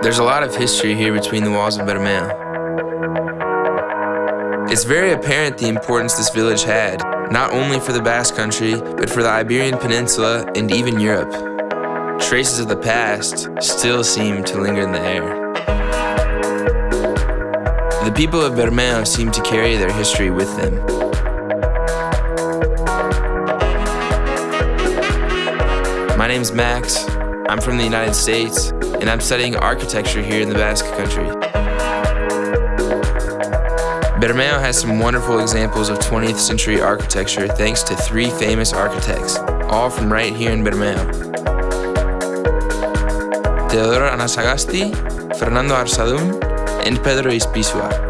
There's a lot of history here between the walls of Bermeo. It's very apparent the importance this village had, not only for the Basque Country, but for the Iberian Peninsula and even Europe. Traces of the past still seem to linger in the air. The people of Bermeo seem to carry their history with them. My name's Max. I'm from the United States, and I'm studying architecture here in the Basque Country. Bermeo has some wonderful examples of 20th century architecture thanks to three famous architects, all from right here in Bermeo. Teodoro Anasagasti, Fernando Arzadun, and Pedro Ispizua.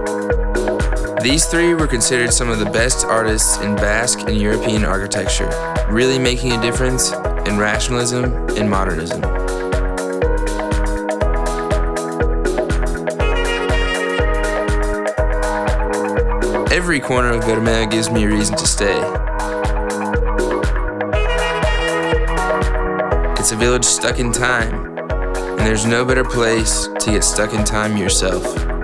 These three were considered some of the best artists in Basque and European architecture, really making a difference in rationalism and modernism. Every corner of Bermeo gives me a reason to stay. It's a village stuck in time, and there's no better place to get stuck in time yourself.